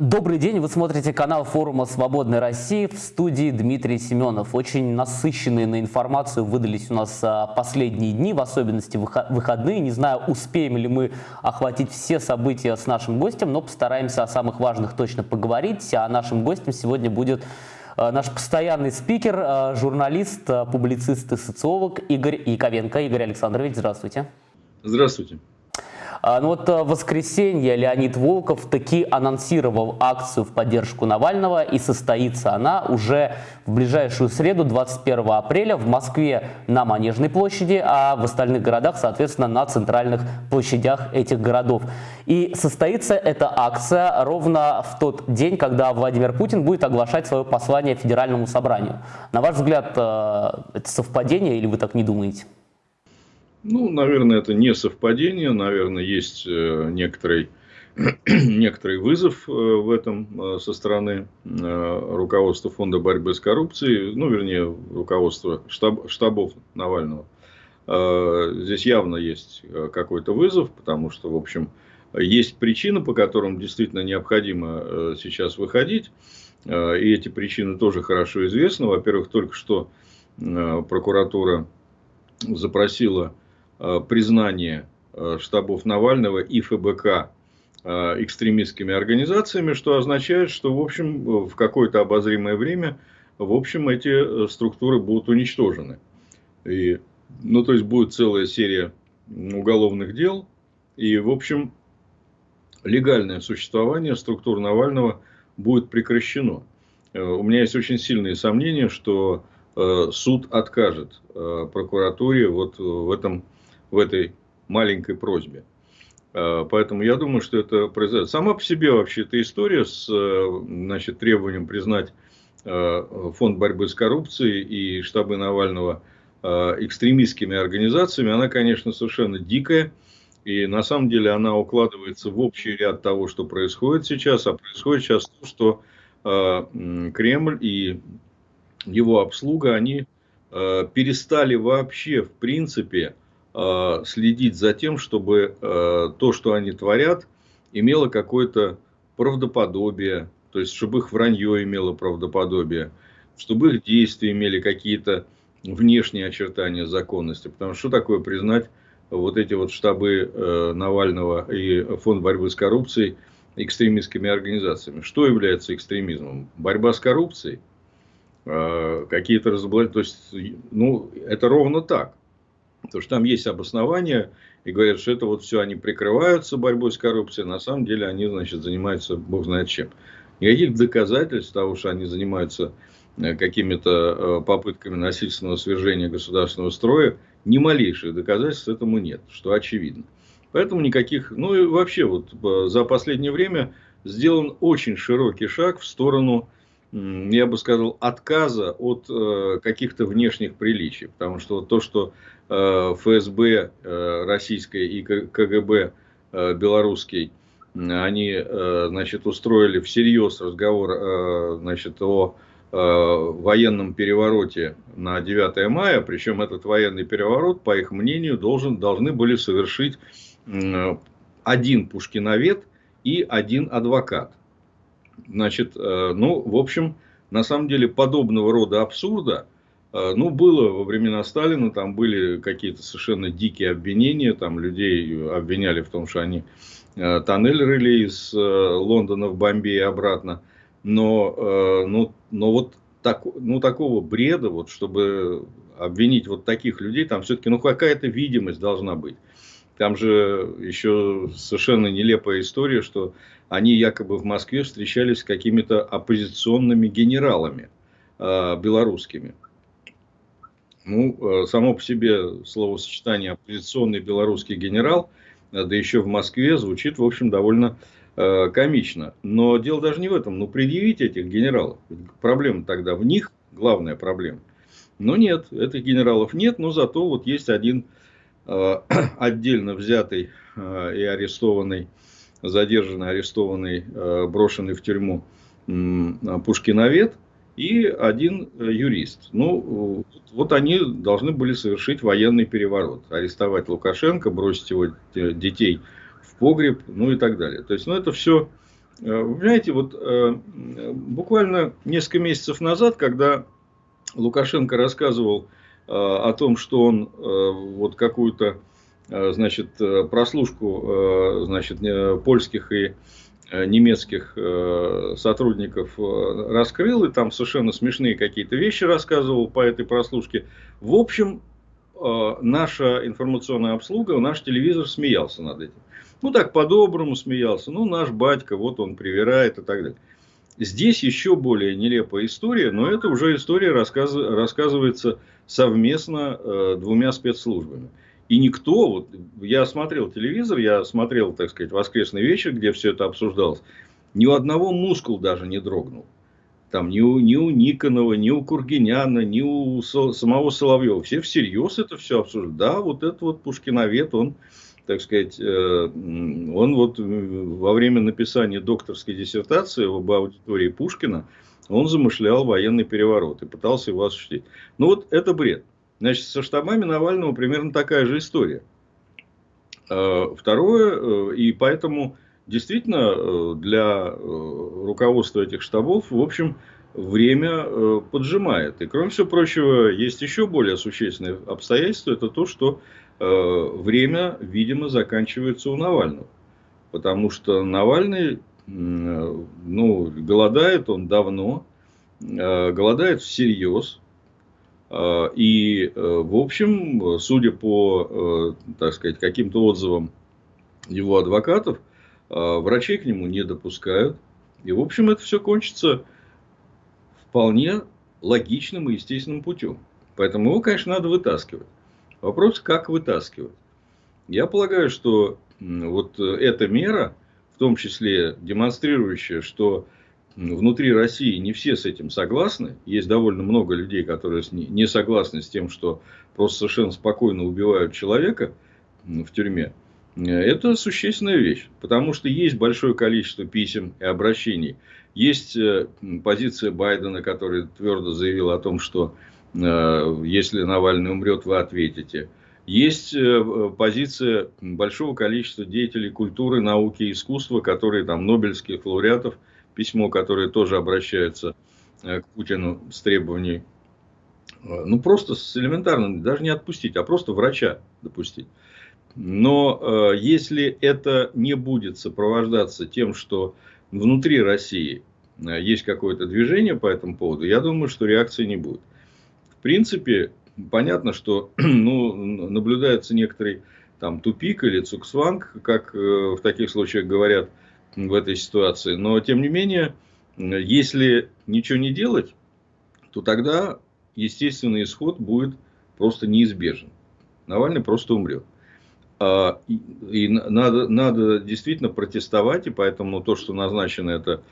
Добрый день, вы смотрите канал форума «Свободной России» в студии Дмитрий Семенов. Очень насыщенные на информацию выдались у нас а, последние дни, в особенности выходные. Не знаю, успеем ли мы охватить все события с нашим гостем, но постараемся о самых важных точно поговорить. А нашим гостем сегодня будет а, наш постоянный спикер, а, журналист, публицист и социолог Игорь Яковенко. Игорь Александрович, здравствуйте. Здравствуйте. А, ну вот э, в воскресенье Леонид Волков таки анонсировал акцию в поддержку Навального, и состоится она уже в ближайшую среду, 21 апреля, в Москве на Манежной площади, а в остальных городах, соответственно, на центральных площадях этих городов. И состоится эта акция ровно в тот день, когда Владимир Путин будет оглашать свое послание Федеральному собранию. На ваш взгляд, э, это совпадение или вы так не думаете? Ну, наверное, это не совпадение, наверное, есть э, некоторый, некоторый вызов э, в этом э, со стороны руководства Фонда борьбы с коррупцией, ну, вернее, руководства штаб, штабов Навального. Здесь явно есть какой-то вызов, потому что, в общем, есть причины, по которым действительно необходимо сейчас выходить. И эти причины тоже хорошо известны. Во-первых, только что прокуратура запросила признание э, штабов Навального и ФБК э, экстремистскими организациями, что означает, что в общем в какое-то обозримое время в общем эти структуры будут уничтожены. И, ну, то есть будет целая серия уголовных дел, и, в общем, легальное существование структур Навального будет прекращено. У меня есть очень сильные сомнения, что суд откажет прокуратуре вот в этом в этой маленькой просьбе. А, поэтому я думаю, что это произойдет. Сама по себе вообще эта история с э, значит, требованием признать э, фонд борьбы с коррупцией и штабы Навального э, экстремистскими организациями, она, конечно, совершенно дикая. И на самом деле она укладывается в общий ряд того, что происходит сейчас. А происходит сейчас то, что Кремль и его обслуга, они перестали вообще, в принципе, следить за тем, чтобы э, то, что они творят, имело какое-то правдоподобие, то есть, чтобы их вранье имело правдоподобие, чтобы их действия имели какие-то внешние очертания законности. Потому что что такое признать вот эти вот штабы э, Навального и фонд борьбы с коррупцией экстремистскими организациями? Что является экстремизмом? Борьба с коррупцией? Какие-то разоблачения? То есть, ну, это ровно так. Потому что там есть обоснования, и говорят, что это вот все они прикрываются борьбой с коррупцией, на самом деле они, значит, занимаются бог знает чем. Никаких доказательств того, что они занимаются э, какими-то э, попытками насильственного свержения государственного строя, ни малейших доказательств этому нет, что очевидно. Поэтому никаких, ну и вообще вот э, за последнее время сделан очень широкий шаг в сторону я бы сказал, отказа от каких-то внешних приличий. Потому что то, что ФСБ э, российской и КГБ э, белорусский, они э, значит, устроили всерьез разговор э, значит, о э, военном перевороте на 9 мая. Причем этот военный переворот, по их мнению, должен, должны были совершить э, один пушкиновед и один адвокат. Значит, э, ну, в общем, на самом деле подобного рода абсурда, э, ну, было во времена Сталина, там были какие-то совершенно дикие обвинения, там людей обвиняли в том, что они э, тоннель рыли из Лондона в Бомбей обратно, но, ну, но вот так, ну, такого бреда, вот, чтобы обвинить вот таких людей, там все-таки ну, какая-то видимость должна быть. Там же еще совершенно нелепая история, что они якобы в Москве встречались с какими-то оппозиционными генералами э, белорусскими. Ну, э, само по себе словосочетание оппозиционный белорусский генерал, э, да еще в Москве, звучит, в общем, довольно э, комично. Но дело даже не в этом. Ну, предъявить этих генералов. Проблема тогда в них, главная проблема. Но нет, этих генералов нет, но зато вот есть один Э, отдельно взятый э, и арестованный, задержанный, арестованный, э, брошенный в тюрьму Пушкиновед и один юрист. Ну, вот они должны были совершить военный переворот. Арестовать Лукашенко, бросить его детей в погреб, ну и так далее. То есть, ну, это все Вы знаете, вот буквально несколько месяцев назад, когда Лукашенко рассказывал о том, что он вот какую-то значит, прослушку значит, польских и немецких сотрудников раскрыл, и там совершенно смешные какие-то вещи рассказывал по этой прослушке. В общем, Э, наша информационная обслуга, наш телевизор смеялся над этим. Ну, так по-доброму смеялся. Ну, наш батька, вот он привирает и так далее. Здесь еще более нелепая история, но это уже история рассказ, рассказывается совместно э, двумя спецслужбами. И никто, вот я смотрел телевизор, я смотрел, так сказать, воскресный вечер, где все это обсуждалось, ни у одного мускул даже не дрогнул там ни у, ни у Никонова, ни у Кургиняна, ни у самого Соловьева. Все всерьез это все обсуждают. Да, вот этот вот Пушкиновед, он, так сказать, э, он вот во время написания докторской диссертации об аудитории Пушкина, он замышлял военный переворот и пытался его осуществить. Ну вот это бред. Значит, со штабами Навального примерно такая же история. Э, второе, э, и поэтому действительно э, для э, руководства этих штабов, в общем, время поджимает. И, кроме всего прочего, есть еще более существенное обстоятельство, это то, что время, видимо, заканчивается у Навального. Потому что Навальный, ну, голодает он давно, голодает всерьез. И, в общем, судя по, так сказать, каким-то отзывам его адвокатов, а, врачей к нему не допускают. И, в общем, это все кончится вполне логичным и естественным путем. Поэтому его, конечно, надо вытаскивать. Вопрос, как вытаскивать. Я полагаю, что вот эта мера, в том числе демонстрирующая, что внутри России не все с этим согласны. Есть довольно много людей, которые не согласны с тем, что просто совершенно спокойно убивают человека в тюрьме. Это существенная вещь, потому что есть большое количество писем и обращений. Есть э, позиция Байдена, который твердо заявил о том, что э, если Навальный умрет, вы ответите. Есть э, позиция большого количества деятелей культуры, науки и искусства, которые там Нобелевских лауреатов, письмо, которое тоже обращается к Путину с требованием, ну просто с элементарным, даже не отпустить, а просто врача допустить. Но э, если это не будет сопровождаться тем, что внутри России э, есть какое-то движение по этому поводу, я думаю, что реакции не будет. В принципе, понятно, что ну, наблюдается некоторый там тупик или цуксванг, как э, в таких случаях говорят в этой ситуации. Но, тем не менее, если ничего не делать, то тогда естественный исход будет просто неизбежен. Навальный просто умрет. А, и надо, надо действительно протестовать, и поэтому то, что назначено это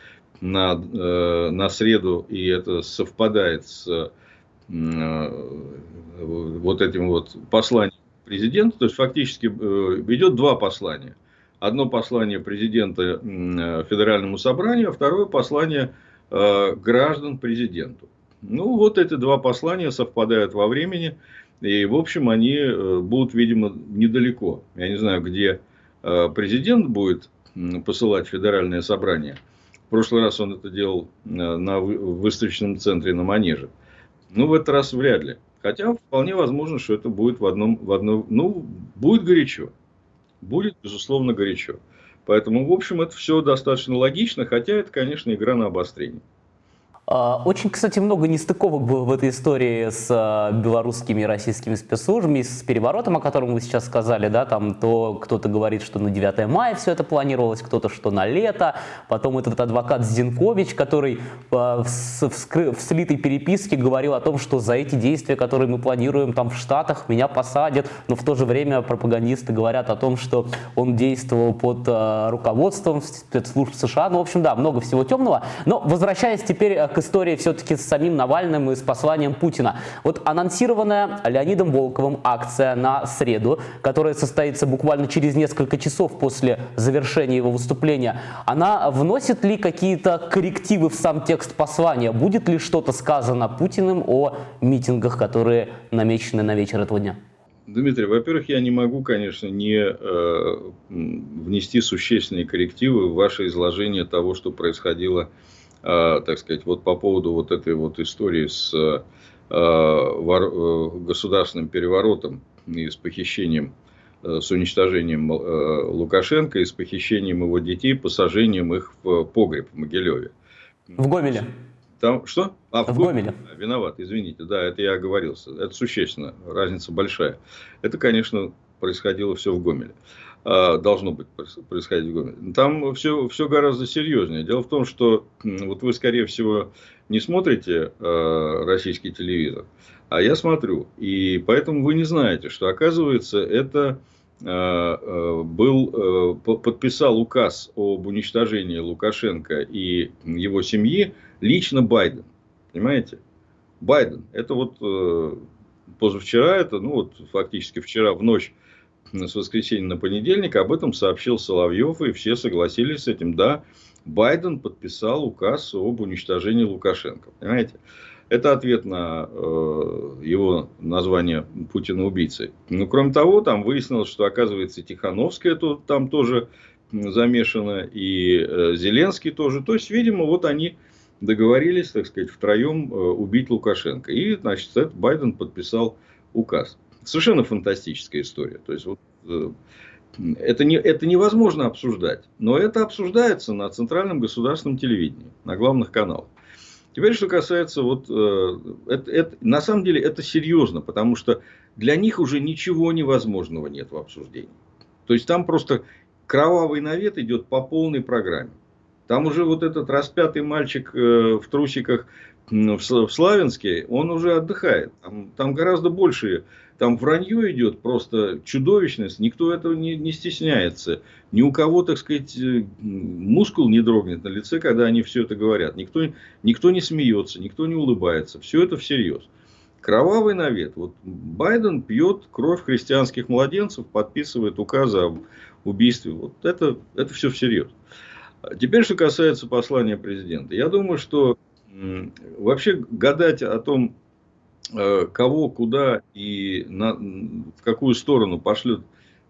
на, э, на среду, и это совпадает с э, вот этим вот посланием президента, то есть фактически э, идет два послания. Одно послание президента Федеральному собранию, а второе послание граждан президенту. Ну, вот эти два послания совпадают во времени. И, в общем, они э, будут, видимо, недалеко. Я не знаю, где э, президент будет посылать федеральное собрание. В прошлый раз он это делал э, на выставочном центре на Манеже. Ну, в этот раз вряд ли. Хотя вполне возможно, что это будет в одном, в одном, ну, будет горячо. Будет, безусловно, горячо. Поэтому, в общем, это все достаточно логично, хотя это, конечно, игра на обострение. А, очень, кстати, много нестыковок было в этой истории с а, белорусскими и российскими спецслужбами, с переворотом, о котором вы сейчас сказали, да, там то кто-то говорит, что на 9 мая все это планировалось, кто-то, что на лето, потом этот адвокат Зинкович, который а, в, в, слитой переписке говорил о том, что за эти действия, которые мы планируем там в Штатах, меня посадят, но в то же время пропагандисты говорят о том, что он действовал под руководством спецслужб США, ну, в общем, да, много всего темного, но возвращаясь теперь к истории все-таки с самим Навальным и с посланием Путина. Вот анонсированная Леонидом Волковым акция на среду, которая состоится буквально через несколько часов после завершения его выступления, она вносит ли какие-то коррективы в сам текст послания? Будет ли что-то сказано Путиным о митингах, которые намечены на вечер этого дня? Дмитрий, во-первых, я не могу, конечно, не э, внести существенные коррективы в ваше изложение того, что происходило, так сказать, вот по поводу вот этой вот истории с э, э, государственным переворотом и с похищением, э, с уничтожением э, Лукашенко и с похищением его детей, посажением их в погреб в Могилеве. В Гомеле. Там что? А, в, в Гомеле. Виноват, извините. Да, это я оговорился. Это существенно. Разница большая. Это, конечно, происходило все в Гомеле. А, должно быть происходить в Гомеле. Там все, все гораздо серьезнее. Дело в том, что вот вы, скорее всего, не смотрите э, российский телевизор, а я смотрю. И поэтому вы не знаете, что, оказывается, это э, был, э, подписал указ об уничтожении Лукашенко и его семьи лично Байден. Понимаете? Байден. Это вот э, позавчера, это, ну вот фактически вчера в ночь с воскресенья на понедельник об этом сообщил Соловьев, и все согласились с этим. Да, Байден подписал указ об уничтожении Лукашенко. Понимаете? Это ответ на э, его название Путина убийцей. Но кроме того, там выяснилось, что оказывается Тихановская тут, там тоже замешана, и э, Зеленский тоже. То есть, видимо, вот они договорились, так сказать, втроем э, убить Лукашенко. И, значит, Байден подписал указ. Совершенно фантастическая история. То есть, вот, э, это, не, это невозможно обсуждать. Но это обсуждается на центральном государственном телевидении, на главных каналах. Теперь, что касается, вот, э, это, это, на самом деле, это серьезно, потому что для них уже ничего невозможного нет в обсуждении. То есть, там просто кровавый навет идет по полной программе. Там уже вот этот распятый мальчик э, в трусиках в Славянске, он уже отдыхает. Там, там гораздо больше, там вранье идет просто чудовищность, никто этого не, не стесняется. Ни у кого, так сказать, э, мускул не дрогнет на лице, когда они все это говорят. Никто, никто не смеется, никто не улыбается. Все это всерьез. Кровавый навет. Вот Байден пьет кровь христианских младенцев, подписывает указы об убийстве. Вот это, это все всерьез. Теперь, что касается послания президента. Я думаю, что вообще гадать о том, кого, куда и на, в какую сторону пошлет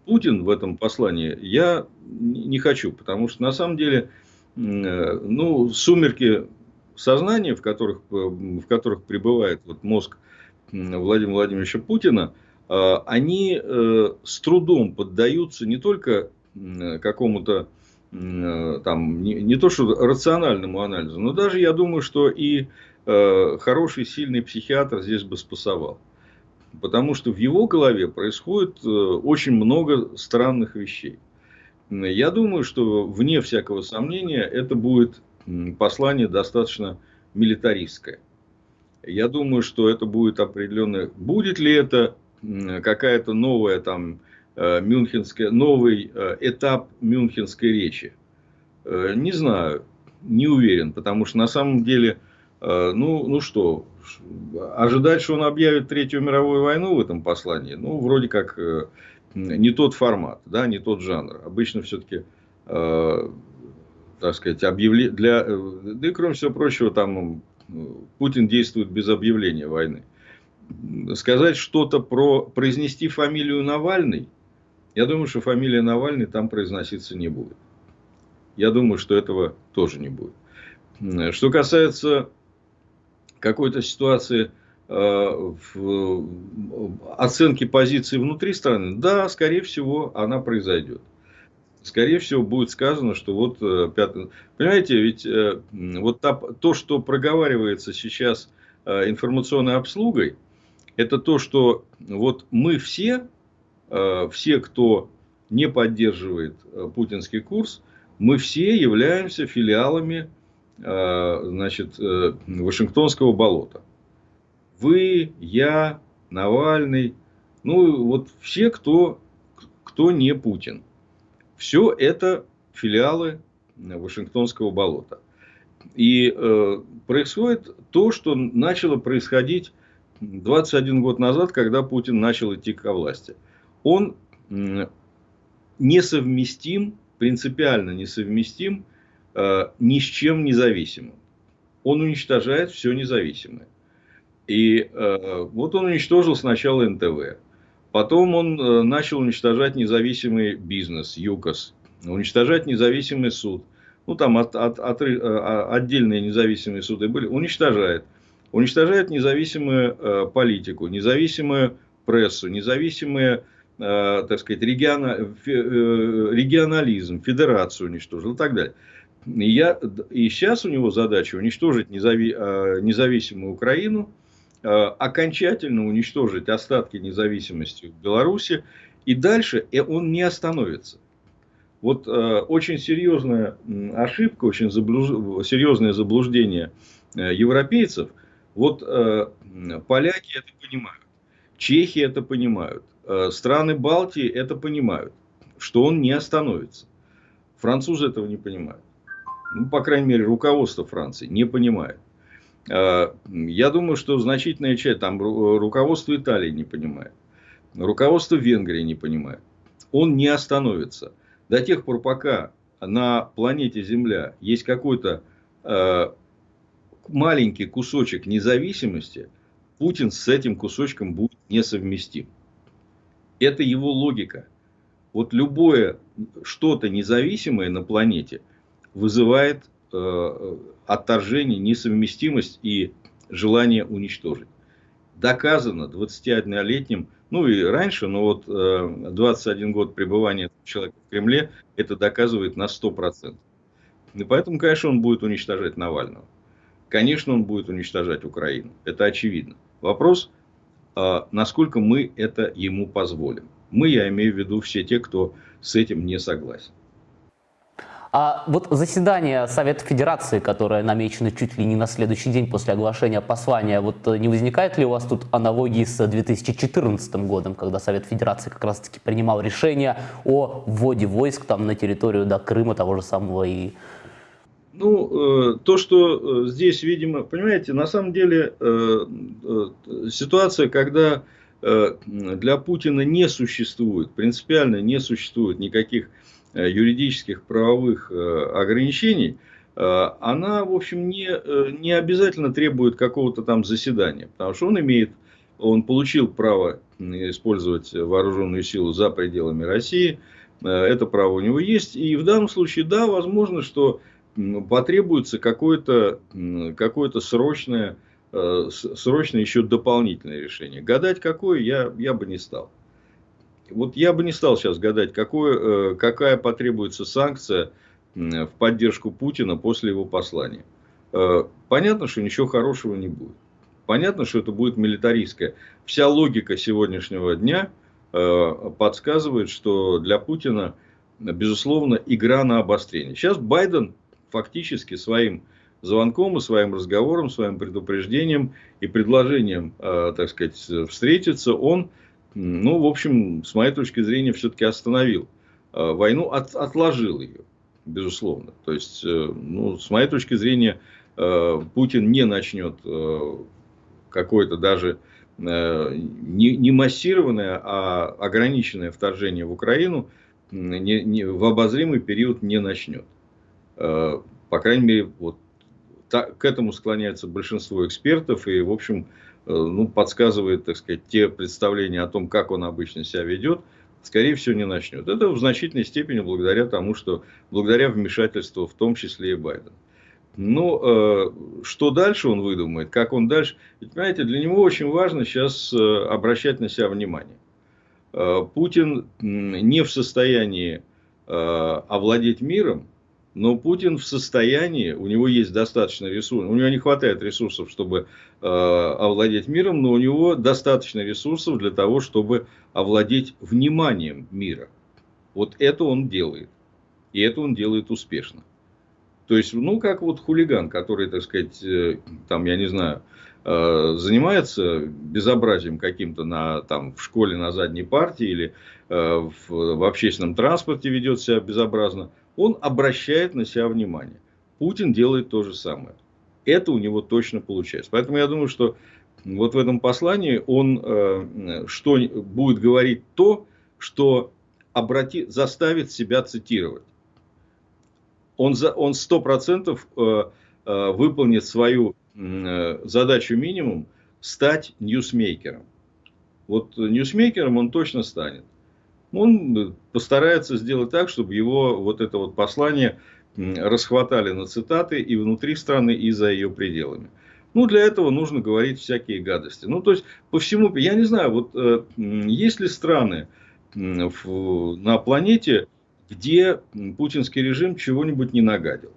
Путин в этом послании, я не хочу. Потому что, на самом деле, э, ну, сумерки сознания, в которых, в которых пребывает вот мозг Владимира Владимировича Путина, э, они с трудом поддаются не только какому-то Э, там, не, не то что рациональному анализу, но даже я думаю, что и э, хороший, сильный психиатр здесь бы спасовал. Потому что в его голове происходит э, очень много странных вещей. Я думаю, что вне всякого сомнения это будет послание достаточно милитаристское. Я думаю, что это будет определенное... Будет ли это какая-то новая там Э, мюнхенская, новый этап мюнхенской речи? Не знаю, не уверен, потому что на самом деле, ну, ну что, ожидать, что он объявит Третью мировую войну в этом послании, ну, вроде как не тот формат, да, не тот жанр. Обычно все-таки, так сказать, объявле... для... Да и кроме всего прочего, там Путин действует без объявления войны. Сказать что-то про... Произнести фамилию Навальный – я думаю, что фамилия Навальный там произноситься не будет. Я думаю, что этого тоже не будет. Что касается какой-то ситуации э, в оценки позиции внутри страны, да, скорее всего, она произойдет. Скорее всего, будет сказано, что вот э. Понимаете, ведь э, вот то, что проговаривается сейчас информационной обслугой, это то, что вот мы все Э, все, кто не поддерживает э, путинский курс, мы все являемся филиалами э, значит, Вашингтонского болота. Вы, я, Навальный, ну вот все, кто, кто не Путин. Все это филиалы Вашингтонского болота. И э, происходит то, что начало происходить 21 год назад, когда Путин начал идти к власти он несовместим, принципиально несовместим э, ни с чем независимым. Он уничтожает все независимое. И э, вот он уничтожил сначала НТВ. Потом он э, начал уничтожать независимый бизнес, ЮКОС, уничтожать независимый суд. Ну, там от, от, от, а, отдельные независимые суды были. Уничтожает. Уничтожает независимую э, политику, независимую прессу, независимые, э, так сказать, региона, э, регионализм, федерацию уничтожил и так далее. И, я, и сейчас у него задача уничтожить незави, э, независимую Украину, э, окончательно уничтожить остатки независимости в Беларуси, и дальше он не остановится. Вот э, очень серьезная ошибка, очень заблуж... серьезное заблуждение э, европейцев. Вот э, поляки это понимают, чехи это понимают, э, страны Балтии это понимают, что он не остановится. Французы этого не понимают. Ну, по крайней мере, руководство Франции не понимает. Э, я думаю, что значительная часть, там руководство Италии не понимает, руководство Венгрии не понимает. Он не остановится до тех пор, пока на планете Земля есть какой-то э, маленький кусочек независимости, Путин с этим кусочком будет несовместим. Это его логика. Вот любое что-то независимое на планете вызывает э, отторжение, несовместимость и желание уничтожить. Доказано 21-летним ну и раньше, но вот 21 э, год пребывания человека в Кремле это доказывает на 100%. И поэтому, конечно, он будет уничтожать Навального. Конечно, он будет уничтожать Украину. Это очевидно. Вопрос, а, насколько мы это ему позволим. Мы, я имею в виду все те, кто с этим не согласен. А вот заседание Совета Федерации, которое намечено чуть ли не на следующий день после оглашения послания, вот э, не возникает ли у вас тут аналогии с 2014 годом, когда Совет Федерации как раз-таки принимал решение о вводе войск там на территорию до Крыма того же самого и? Ну, э, то, что э, здесь, видимо, понимаете, на самом деле ситуация, когда для Путина не существует, принципиально не существует никаких юридических правовых э, ограничений, э, она, в общем, не, не обязательно требует какого-то там заседания, потому что он имеет, он получил право использовать вооруженную силу за пределами России, это право у него есть, и в данном случае, да, возможно, что потребуется какое-то какое срочное, срочное еще дополнительное решение. Гадать какое, я, я бы не стал. Вот я бы не стал сейчас гадать, какое, э, какая потребуется санкция в поддержку Путина после его послания. Э, понятно, что ничего хорошего не будет. Понятно, что это будет милитаристское. Вся логика сегодняшнего дня э, подсказывает, что для Путина, безусловно, игра на обострение. Сейчас Байден фактически своим звонком и своим разговором, своим предупреждением и предложением, так сказать, встретиться, он ну, в общем, с моей точки зрения, все-таки остановил э, войну, от, отложил ее, безусловно. То есть, э, ну, с моей точки зрения, э, Путин не начнет какое-то даже не, не массированное, а ограниченное вторжение в Украину не, не, в обозримый период не начнет. По крайней мере, вот так, к этому склоняется большинство экспертов, и, в общем, ну, подсказывает, так сказать, те представления о том, как он обычно себя ведет, скорее всего, не начнет. Это в значительной степени благодаря тому, что благодаря вмешательству, в том числе и Байдена. Ну, э, что дальше он выдумает, как он дальше. Ведь, понимаете, для него очень важно сейчас э, обращать на себя внимание. Э, Путин не в состоянии э, овладеть миром, но Путин в состоянии, у него есть достаточно ресурсов, у него не хватает ресурсов, чтобы э, овладеть миром, но у него достаточно ресурсов для того, чтобы овладеть вниманием мира. Вот это он делает. И это он делает успешно. То есть, ну, как вот хулиган, который, так сказать, э, там, я не знаю, э, занимается безобразием каким-то на, там, в школе на задней партии или в, в общественном транспорте ведет себя безобразно – он обращает на себя внимание. Путин делает то же самое. Это у него точно получается. Поэтому я думаю, что вот в этом послании он э, что, будет говорить то, что обрати, заставит себя цитировать. Он, за, он 100% э, э, выполнит свою э, задачу минимум стать ньюсмейкером. Вот ньюсмейкером он точно станет. Он постарается сделать так, чтобы его вот это вот послание расхватали на цитаты и внутри страны, и за ее пределами. Ну, для этого нужно говорить всякие гадости. Ну, то есть, по всему, я не знаю, вот э, есть ли страны в, на планете, где путинский режим чего-нибудь не нагадил?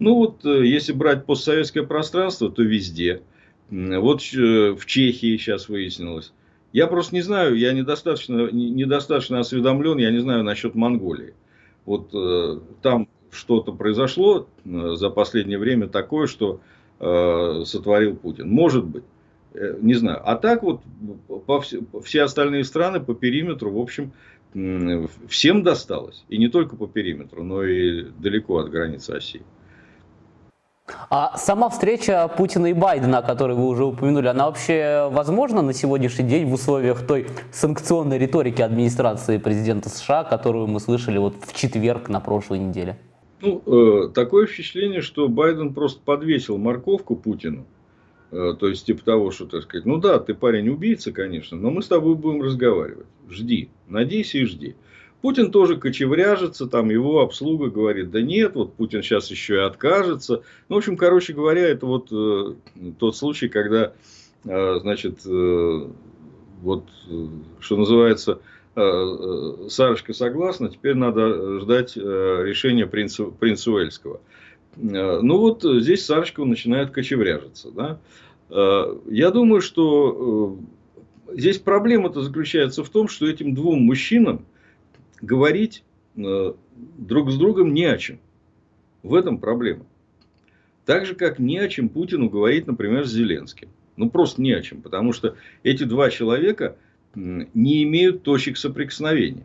Ну, вот, э, если брать постсоветское пространство, то везде. Вот э, в Чехии сейчас выяснилось. Я просто не знаю, я недостаточно, недостаточно осведомлен, я не знаю насчет Монголии. Вот э, там что-то произошло э, за последнее время такое, что э, сотворил Путин. Может быть. Э, не знаю. А так вот по все, все остальные страны по периметру, в общем, всем досталось. И не только по периметру, но и далеко от границы России. А сама встреча Путина и Байдена, о которой вы уже упомянули, она вообще возможна на сегодняшний день в условиях той санкционной риторики администрации президента США, которую мы слышали вот в четверг на прошлой неделе? Ну, э, такое впечатление, что Байден просто подвесил морковку Путину. Э, то есть, типа того, что, так сказать, ну да, ты парень убийца, конечно, но мы с тобой будем разговаривать. Жди, надейся и жди. Путин тоже кочевряжется, там его обслуга говорит, да нет, вот Путин сейчас еще и откажется. Ну, в общем, короче говоря, это вот э, тот случай, когда, э, значит, э, вот, э, что называется, Э, э, Сарочка согласна, теперь надо ждать э, решения принца, принца Уэльского. Ну вот здесь Сарочка начинает кочевряжиться. Да? Я думаю, что здесь проблема-то заключается в том, что этим двум мужчинам говорить друг с другом не о чем. В этом проблема. Так же, как не о чем Путину говорить, например, с Зеленским. Ну, просто не о чем. Потому что эти два человека – не имеют точек соприкосновения.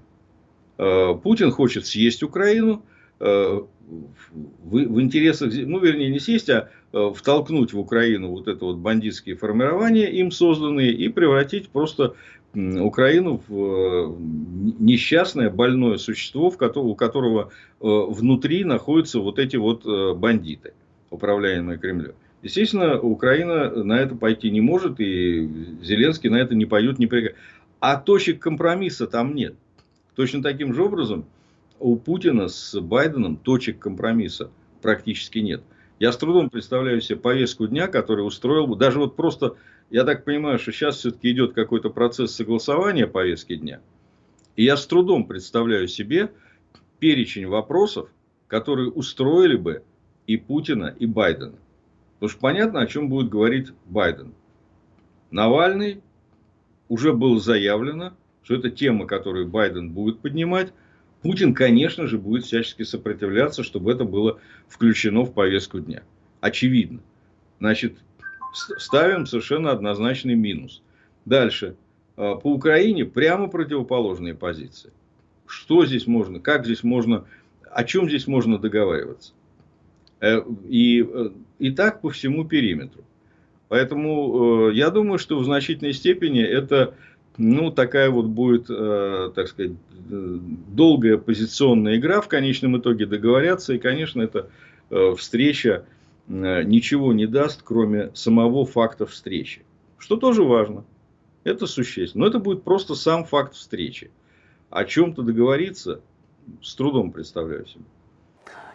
Э, Путин хочет съесть Украину, э, в, в интересах, ну, вернее, не съесть, а э, втолкнуть в Украину вот это вот бандитские формирования, им созданные, и превратить просто Украину в несчастное, больное существо, у которого внутри находятся вот эти вот бандиты, управляемые Кремлем. Естественно, Украина на это пойти не может, и Зеленский на это не пойдет, не прикажет. А точек компромисса там нет. Точно таким же образом у Путина с Байденом точек компромисса практически нет. Я с трудом представляю себе повестку дня, который устроил бы, даже вот просто, я так понимаю, что сейчас все-таки идет какой-то процесс согласования повестки дня. И я с трудом представляю себе перечень вопросов, которые устроили бы и Путина, и Байдена. Потому что понятно, о чем будет говорить Байден. Навальный уже было заявлено, что это тема, которую Байден будет поднимать. Путин, конечно же, будет всячески сопротивляться, чтобы это было включено в повестку дня. Очевидно. Значит, ставим совершенно однозначный минус. Дальше. А, по Украине прямо противоположные позиции. Что здесь можно, как здесь можно, о чем здесь можно договариваться. Э, и, э, и так по всему периметру. Поэтому э, я думаю, что в значительной степени это ну, такая вот будет, так сказать, долгая позиционная игра. В конечном итоге договорятся. И, конечно, эта встреча ничего не даст, кроме самого факта встречи. Что тоже важно. Это существенно. Но это будет просто сам факт встречи. О чем-то договориться с трудом представляю себе.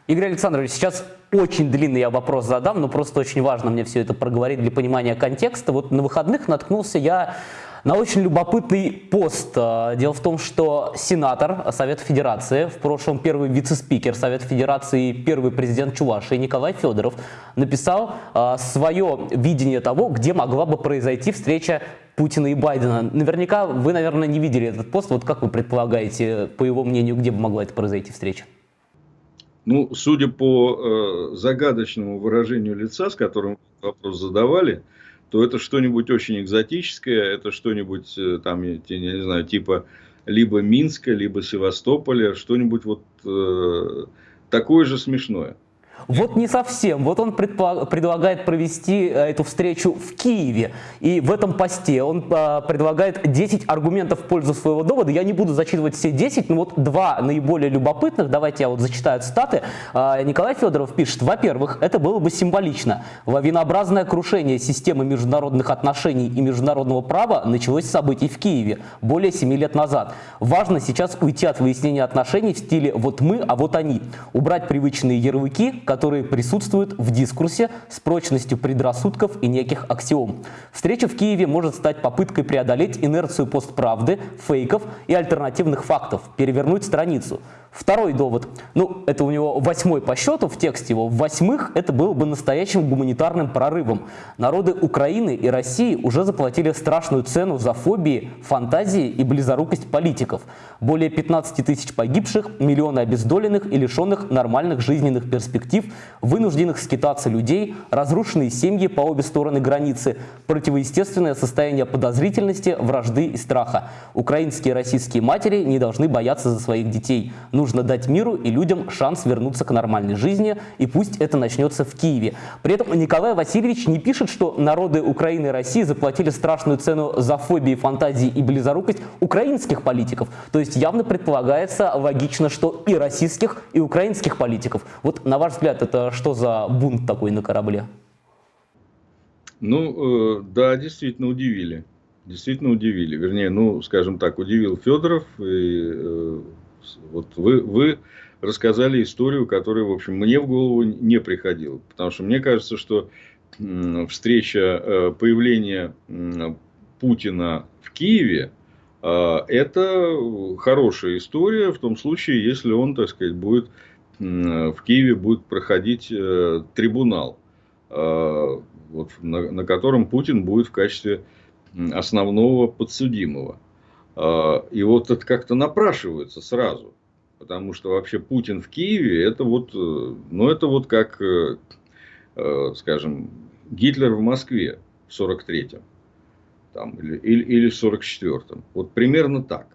Игорь Александрович, сейчас очень длинный я вопрос задам, но просто очень важно мне все это проговорить для понимания контекста. Вот на выходных наткнулся я на очень любопытный пост. А, дело в том, что сенатор Совета Федерации, в прошлом первый вице-спикер Совета Федерации и первый президент Чувашии Николай Федоров написал а, свое видение того, где могла бы произойти встреча Путина и Байдена. Наверняка вы, наверное, не видели этот пост. Вот как вы предполагаете, по его мнению, где бы могла это произойти встреча? Ну, судя по э, загадочному выражению лица, с которым вопрос задавали, то это что-нибудь очень экзотическое, это что-нибудь э, там, я, не знаю, типа либо Минска, либо Севастополя, что-нибудь вот э, такое же смешное. Вот не совсем. Вот он предлагает провести э, эту встречу в Киеве. И в этом посте он э, предлагает 10 аргументов в пользу своего довода. Я не буду зачитывать все 10, но вот два наиболее любопытных. Давайте я вот зачитаю цитаты. Э, Николай Федоров пишет. Во-первых, это было бы символично. Лавинообразное крушение системы международных отношений и международного права началось с событий в Киеве более 7 лет назад. Важно сейчас уйти от выяснения отношений в стиле «вот мы, а вот они». Убрать привычные ярлыки, которые присутствуют в дискурсе с прочностью предрассудков и неких аксиом. Встреча в Киеве может стать попыткой преодолеть инерцию постправды, фейков и альтернативных фактов, перевернуть страницу. Второй довод, ну это у него восьмой по счету в тексте его, в восьмых это было бы настоящим гуманитарным прорывом. Народы Украины и России уже заплатили страшную цену за фобии, фантазии и близорукость политиков. Более 15 тысяч погибших, миллионы обездоленных и лишенных нормальных жизненных перспектив, вынужденных скитаться людей, разрушенные семьи по обе стороны границы, противоестественное состояние подозрительности, вражды и страха. Украинские и российские матери не должны бояться за своих детей. Нужно дать миру и людям шанс вернуться к нормальной жизни, и пусть это начнется в Киеве. При этом Николай Васильевич не пишет, что народы Украины и России заплатили страшную цену за фобии, фантазии и близорукость украинских политиков. То есть явно предполагается логично, что и российских, и украинских политиков. Вот на ваш взгляд, это что за бунт такой на корабле? Ну, э, да, действительно удивили. Действительно удивили. Вернее, ну, скажем так, удивил Федоров и э, вот вы, вы рассказали историю, которая, в общем, мне в голову не приходила. Потому что мне кажется, что встреча, э, появление Путина в Киеве, э, это хорошая история в том случае, если он, так сказать, будет в Киеве будет проходить э, трибунал, вот, на, на котором Путин будет в качестве основного подсудимого. А, и вот это как-то напрашивается сразу. Потому что вообще Путин в Киеве, это вот, э, ну, это вот как, э, э, скажем, Гитлер в Москве в 43-м. Там, или, или, или в 44-м. Вот примерно так.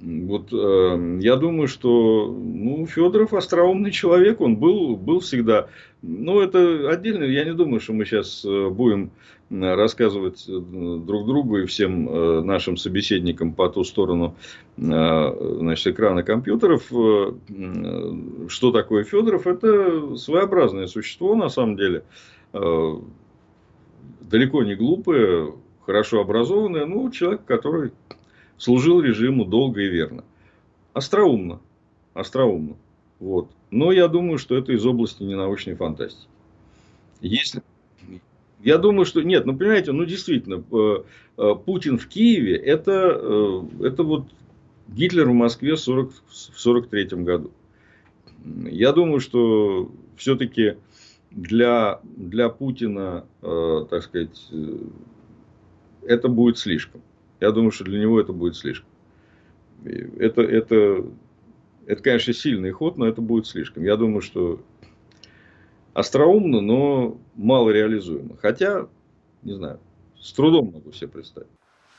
Вот э, я думаю, что ну, Федоров остроумный человек, он был, был всегда. Ну, это отдельно. Я не думаю, что мы сейчас э, будем рассказывать э, друг другу и всем э, нашим собеседникам по ту сторону значит, экрана компьютеров, что такое Федоров. Это своеобразное существо, на самом деле. Далеко не глупое, хорошо образованное, ну, человек, который служил режиму долго и верно. Остроумно. Остроумно. Вот. Но я думаю, что это из области ненаучной фантастики. Если... Я думаю, что нет, ну понимаете, ну действительно, э, э, Путин в Киеве это, э, это вот Гитлер в Москве в 1943 году. Я думаю, что все-таки для, для Путина, так сказать, это будет слишком. Я думаю, что для него это будет слишком. Это, это, это, конечно, сильный ход, но это будет слишком. Я думаю, что остроумно, но мало реализуемо. Хотя, не знаю, с трудом могу себе представить.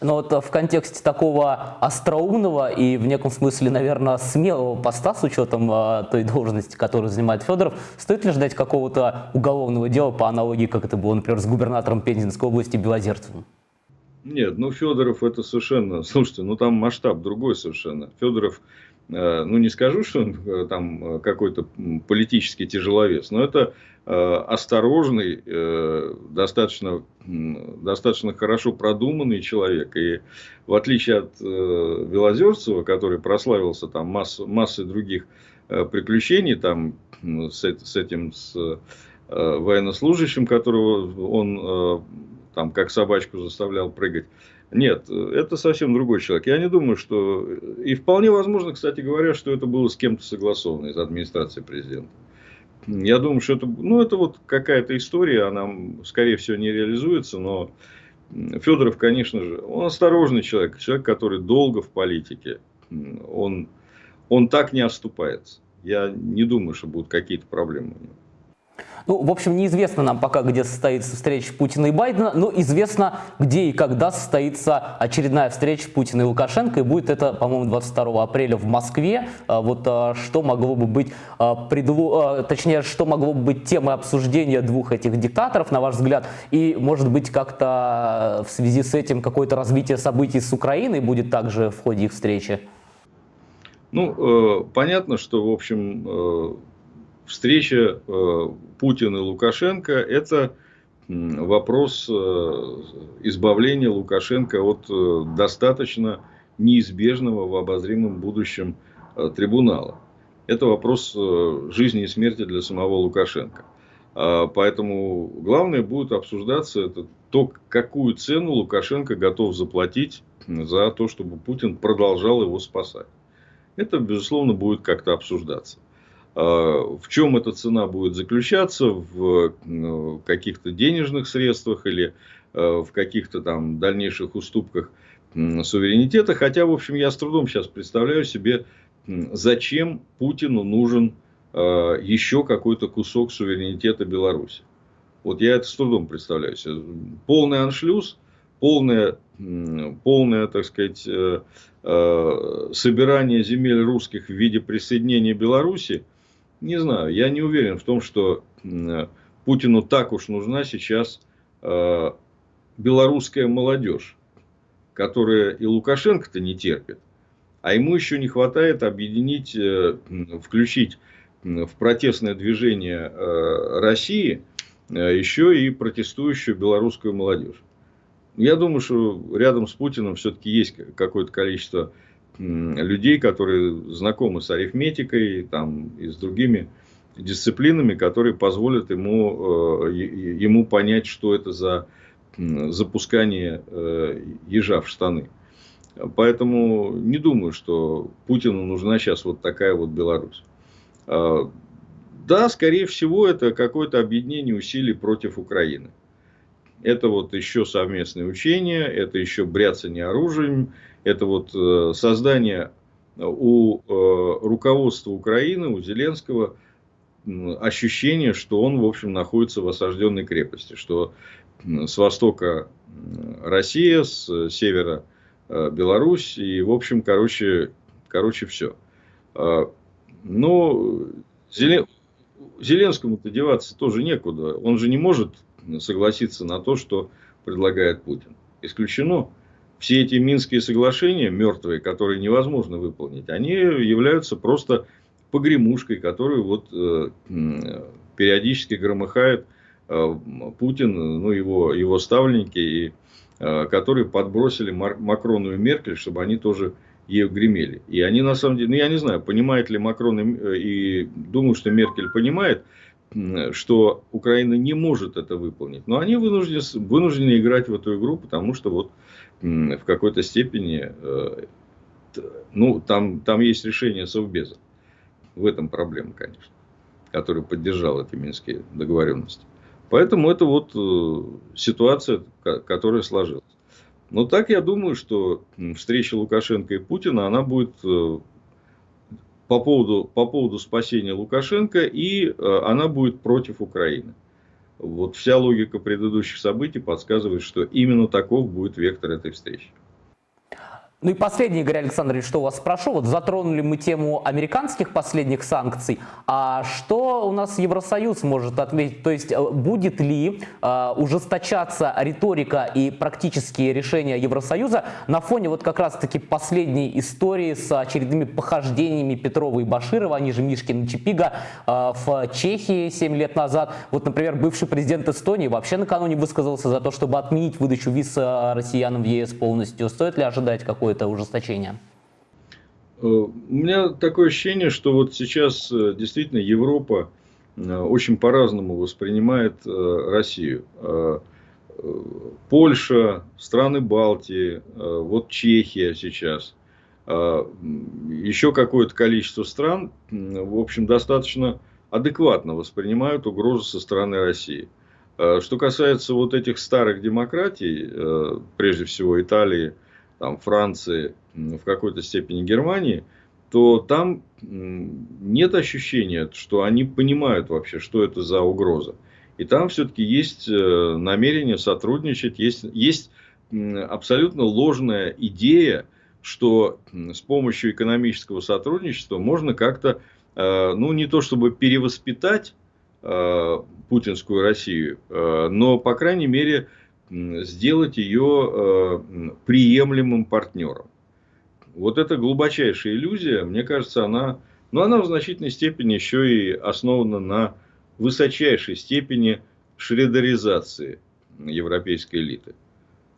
Но вот в контексте такого остроумного и в неком смысле, наверное, смелого поста с учетом а, той должности, которую занимает Федоров, стоит ли ждать какого-то уголовного дела по аналогии, как это было, например, с губернатором Пензенской области Белозерцевым? Нет, ну Федоров это совершенно, слушайте, ну там масштаб другой совершенно. Федоров, э, ну не скажу, что он э, там какой-то политический тяжеловес, но это э, осторожный, достаточно, достаточно хорошо продуманный человек. И в отличие от Белозерцева, который прославился там масс, массой других приключений, там с, с этим, с военнослужащим, которого он там как собачку заставлял прыгать. Нет, это совсем другой человек. Я не думаю, что... И вполне возможно, кстати говоря, что это было с кем-то согласовано из администрации президента. Я думаю, что это, ну, это вот какая-то история, она, скорее всего, не реализуется, но Федоров, конечно же, он осторожный человек, человек, который долго в политике, он, он так не оступается. Я не думаю, что будут какие-то проблемы у него. Ну, в общем, неизвестно нам пока, где состоится встреча Путина и Байдена, но известно, где и когда состоится очередная встреча Путина и Лукашенко, и будет это, по-моему, 22 апреля в Москве. А вот а, что могло бы быть, а, предло... точнее, что могло бы быть темой обсуждения двух этих диктаторов, на ваш взгляд, и, может быть, как-то в связи с этим какое-то развитие событий с Украиной будет также в ходе их встречи? Ну, э, понятно, что, в общем, э, встреча э, Путина и Лукашенко – это вопрос э, избавления Лукашенко от э, достаточно неизбежного в обозримом будущем трибунала. Это вопрос жизни и смерти для самого Лукашенко. А, поэтому главное будет обсуждаться это то, какую цену Лукашенко готов заплатить за то, чтобы Путин продолжал его спасать. Это, безусловно, будет как-то обсуждаться. А, в чем эта цена будет заключаться? В ну, каких-то денежных средствах или а, в каких-то там дальнейших уступках суверенитета. Хотя, в общем, я с трудом сейчас представляю себе, зачем Путину нужен а, еще какой-то кусок суверенитета Беларуси. Вот я это с трудом представляю себе. Полный аншлюз, полное, полное, так сказать, э, собирание земель русских в виде присоединения Беларуси – не знаю, я не уверен в том, что Путину так уж нужна сейчас э, белорусская молодежь, которая и Лукашенко-то не терпит, а ему еще не хватает объединить, э, включить в протестное движение э, России еще и протестующую белорусскую молодежь. Я думаю, что рядом с Путиным все-таки есть какое-то количество людей, которые знакомы с арифметикой там, и с другими дисциплинами, которые позволят ему, э, ему понять, что это за запускание э, ежа в штаны. Поэтому не думаю, что Путину нужна сейчас вот такая вот Беларусь. А, да, скорее всего, это какое-то объединение усилий против Украины. Это вот еще совместные учения, это еще бряцание оружием, это вот э, создание у э, руководства Украины, у Зеленского, ощущение, что он, в общем, находится в осажденной крепости, что с востока Россия, с севера э, Беларусь, и, в общем, короче, короче все. А, но Зеленскому-то деваться тоже некуда. Он же не может согласиться на то, что предлагает Путин. Исключено все эти Минские соглашения, мертвые, которые невозможно выполнить, они являются просто погремушкой, которую вот э, периодически громыхает э, Путин, ну, его, его ставленники, и, э, которые подбросили Мар Макрону и Меркель, чтобы они тоже ее гремели. И они на самом деле, ну я не знаю, понимает ли Макрон и, э, и думаю, что Меркель понимает, что Украина не может это выполнить. Но они вынуждены, вынуждены играть в эту игру, потому что вот в какой-то степени, э, ну, там, там есть решение Совбеза. В этом проблема, конечно, который поддержал эти минские договоренности. Поэтому это вот э, ситуация, которая сложилась. Но так я думаю, что встреча Лукашенко и Путина, она будет э, по поводу, по поводу спасения Лукашенко, и она будет против Украины. Вот вся логика предыдущих событий подсказывает, что именно таков будет вектор этой встречи. Ну и последний, Игорь Александрович, что у вас спрошу. Вот затронули мы тему американских последних санкций. А что у нас Евросоюз может отметить? То есть э, будет ли э, ужесточаться риторика и практические решения Евросоюза на фоне вот как раз-таки последней истории с очередными похождениями Петрова и Баширова, они же Мишкин и Чипига, э, в Чехии 7 лет назад? Вот, например, бывший президент Эстонии вообще накануне высказался за то, чтобы отменить выдачу виз э, россиянам в ЕС полностью. Стоит ли ожидать какой это ужесточение? Э, у меня такое ощущение, что вот сейчас э, действительно Европа э, очень по-разному воспринимает Россию. Польша, страны Балтии, вот Чехия сейчас, еще какое-то количество стран, в общем, достаточно адекватно воспринимают угрозу со стороны России. Что касается вот этих старых демократий, прежде всего Италии, там, Франции, в какой-то степени Германии, то там нет ощущения, что они понимают вообще, что это за угроза. И там все-таки есть э, намерение сотрудничать, есть, есть абсолютно ложная идея, что с помощью экономического сотрудничества можно как-то, э, ну не то чтобы перевоспитать э, путинскую Россию, но, по крайней мере, сделать ее приемлемым партнером. Вот эта глубочайшая иллюзия, мне кажется, она, ну, она в значительной степени еще и основана на высочайшей степени шредеризации европейской элиты.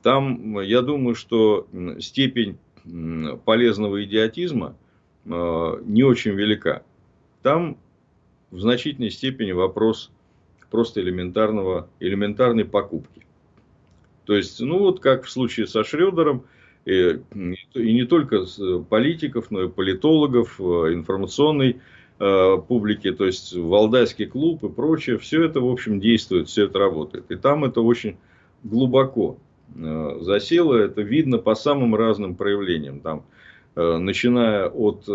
Там, я думаю, что степень полезного идиотизма э, не очень велика. Там в значительной степени вопрос просто элементарного, элементарной покупки. То есть, ну вот как в случае со Шредером – и, и не только политиков, но и политологов, э, информационной э, публики, то есть Валдайский клуб и прочее, все это, в общем, действует, все это работает. И там это очень глубоко э, засело, это видно по самым разным проявлениям. Там, начиная от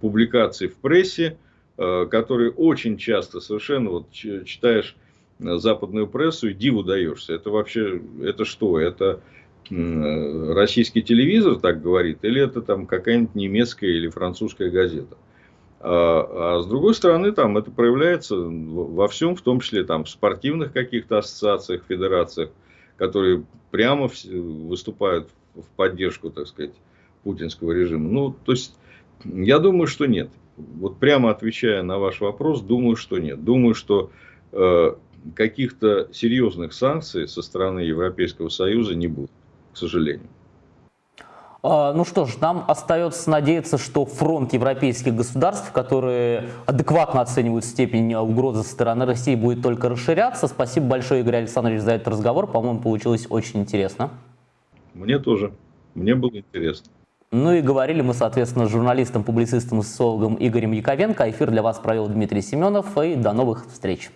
публикаций в прессе, которые очень часто совершенно, вот читаешь западную прессу и диву даешься. Это вообще, это что? Это российский телевизор так говорит, или это там какая-нибудь немецкая или французская газета. А, а с другой стороны, там это проявляется во всем, в том числе там, в спортивных каких-то ассоциациях, федерациях, которые прямо выступают в поддержку, так сказать, путинского режима. Ну, то есть, я думаю, что нет. Вот прямо отвечая на ваш вопрос, думаю, что нет. Думаю, что э, каких-то серьезных санкций со стороны Европейского Союза не будет к сожалению. А, ну что ж, нам остается надеяться, что фронт европейских государств, которые адекватно оценивают степень угрозы со стороны России, будет только расширяться. Спасибо большое, Игорь Александрович, за этот разговор. По-моему, получилось очень интересно. Мне тоже. Мне было интересно. Ну и говорили мы, соответственно, с журналистом, публицистом и социологом Игорем Яковенко. Эфир для вас провел Дмитрий Семенов. И до новых встреч.